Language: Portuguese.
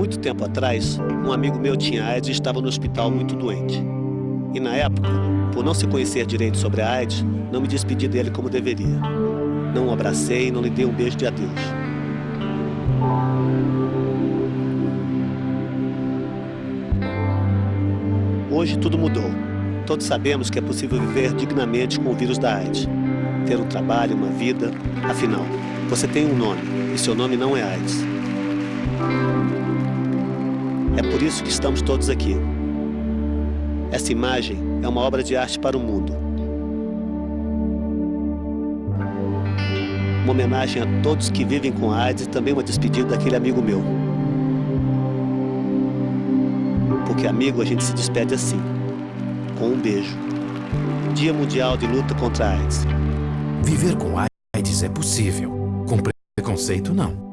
muito tempo atrás, um amigo meu tinha AIDS e estava no hospital muito doente. E na época, por não se conhecer direito sobre a AIDS, não me despedi dele como deveria. Não o abracei e não lhe dei um beijo de adeus. Hoje tudo mudou. Todos sabemos que é possível viver dignamente com o vírus da AIDS. Ter um trabalho, uma vida. Afinal, você tem um nome e seu nome não é AIDS. É por isso que estamos todos aqui. Essa imagem é uma obra de arte para o mundo. Uma homenagem a todos que vivem com AIDS e também uma despedida daquele amigo meu. Porque amigo a gente se despede assim, com um beijo. Dia Mundial de Luta contra a AIDS. Viver com AIDS é possível. Com preconceito, não.